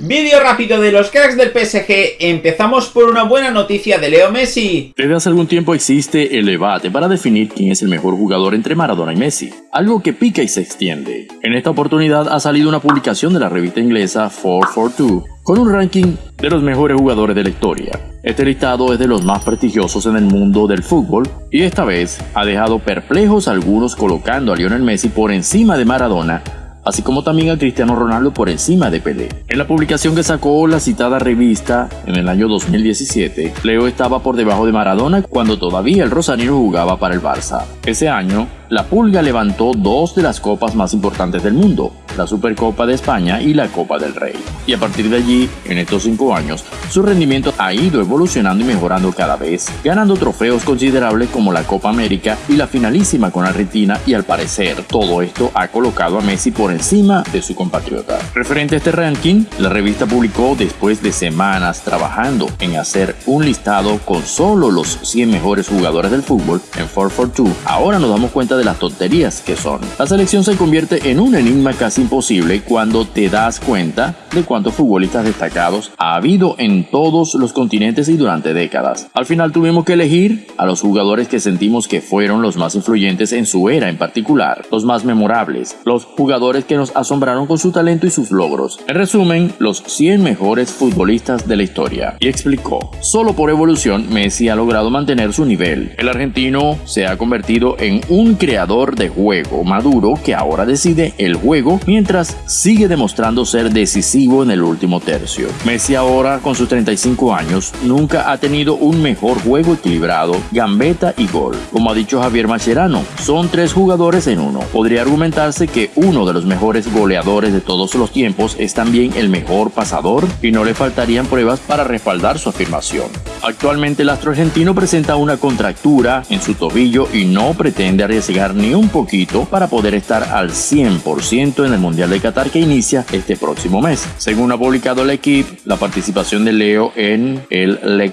Vídeo rápido de los cracks del PSG, empezamos por una buena noticia de Leo Messi. Desde hace algún tiempo existe el debate para definir quién es el mejor jugador entre Maradona y Messi, algo que pica y se extiende. En esta oportunidad ha salido una publicación de la revista inglesa 442 con un ranking de los mejores jugadores de la historia. Este listado es de los más prestigiosos en el mundo del fútbol y esta vez ha dejado perplejos a algunos colocando a Lionel Messi por encima de Maradona así como también a Cristiano Ronaldo por encima de Pelé. En la publicación que sacó la citada revista en el año 2017, Leo estaba por debajo de Maradona cuando todavía el Rosario jugaba para el Barça. Ese año, la Pulga levantó dos de las copas más importantes del mundo, la Supercopa de España y la Copa del Rey. Y a partir de allí, en estos cinco años, su rendimiento ha ido evolucionando y mejorando cada vez, ganando trofeos considerables como la Copa América y la finalísima con Argentina y al parecer todo esto ha colocado a Messi por encima de su compatriota. Referente a este ranking, la revista publicó después de semanas trabajando en hacer un listado con solo los 100 mejores jugadores del fútbol en 442. Ahora nos damos cuenta de las tonterías que son. La selección se convierte en un enigma casi imposible cuando te das cuenta de cuántos futbolistas destacados ha habido en todos los continentes y durante décadas. Al final tuvimos que elegir a los jugadores que sentimos que fueron los más influyentes en su era en particular, los más memorables, los jugadores que nos asombraron con su talento y sus logros. En resumen, los 100 mejores futbolistas de la historia. Y explicó, solo por evolución Messi ha logrado mantener su nivel. El argentino se ha convertido en un creador de juego maduro que ahora decide el juego mientras sigue demostrando ser decisivo en el último tercio. Messi ahora con sus 35 años nunca ha tenido un mejor juego equilibrado, gambeta y gol. Como ha dicho Javier Mascherano, son tres jugadores en uno. Podría argumentarse que uno de los mejores goleadores de todos los tiempos es también el mejor pasador y no le faltarían pruebas para respaldar su afirmación. Actualmente el astro argentino presenta una contractura en su tobillo y no pretende arriesgar ni un poquito para poder estar al 100% en el Mundial de Qatar que inicia este próximo mes. Según ha publicado el equipo, la participación de Leo en el Le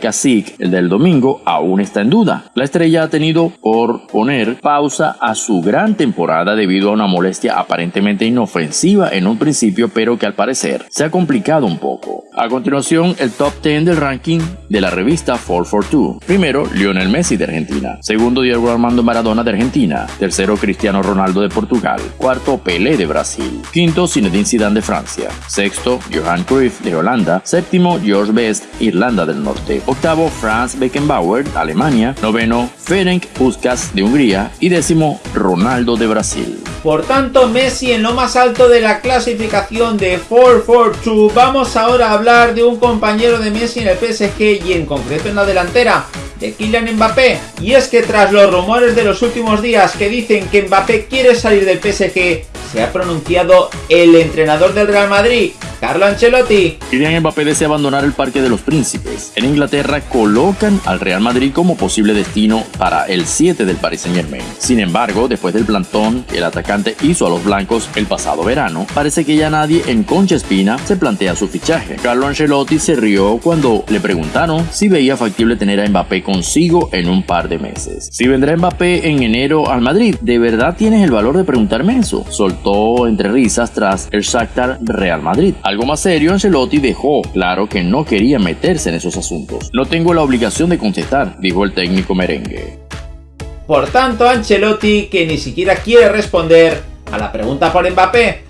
el del domingo, aún está en duda. La estrella ha tenido por poner pausa a su gran temporada debido a una molestia aparentemente inofensiva en un principio, pero que al parecer se ha complicado un poco. A continuación, el top 10 del ranking de la revista 442. Primero, Lionel Messi de Argentina. Segundo, Diego Armando Maradona de Argentina. Tercero, Cristiano Ronaldo de Portugal. Cuarto, Pelé de Brasil. Quinto, Zinedine Zidane de Francia. Sexto, Johan Cruyff de Holanda. Séptimo, George Best, Irlanda del Norte. Octavo, Franz Beckenbauer, Alemania. Noveno, Ferenc Puskas de Hungría. Y décimo, Ronaldo de Brasil. Por tanto, Messi en lo más alto de la clasificación de 4-4-2. Vamos ahora a hablar de un compañero de Messi en el PSG y en concreto en la delantera de Kylian Mbappé. Y es que tras los rumores de los últimos días que dicen que Mbappé quiere salir del PSG, se ha pronunciado el entrenador del Real Madrid, Carlo Ancelotti. Kylian Mbappé desea abandonar el Parque de los Príncipes. En Inglaterra colocan al Real Madrid como posible destino para el 7 del Paris Saint Germain. Sin embargo, después del plantón que el atacante hizo a los blancos el pasado verano, parece que ya nadie en Concha Espina se plantea su fichaje. Carlo Ancelotti se rió cuando le preguntaron si veía factible tener a Mbappé consigo en un par de meses. Si vendrá Mbappé en enero al Madrid, ¿de verdad tienes el valor de preguntarme eso? Soltó entre risas tras el Shakhtar Real Madrid. Algo más serio, Ancelotti dejó claro que no quería meterse en esos asuntos. No tengo la obligación de contestar, dijo el técnico merengue. Por tanto, Ancelotti, que ni siquiera quiere responder a la pregunta por Mbappé,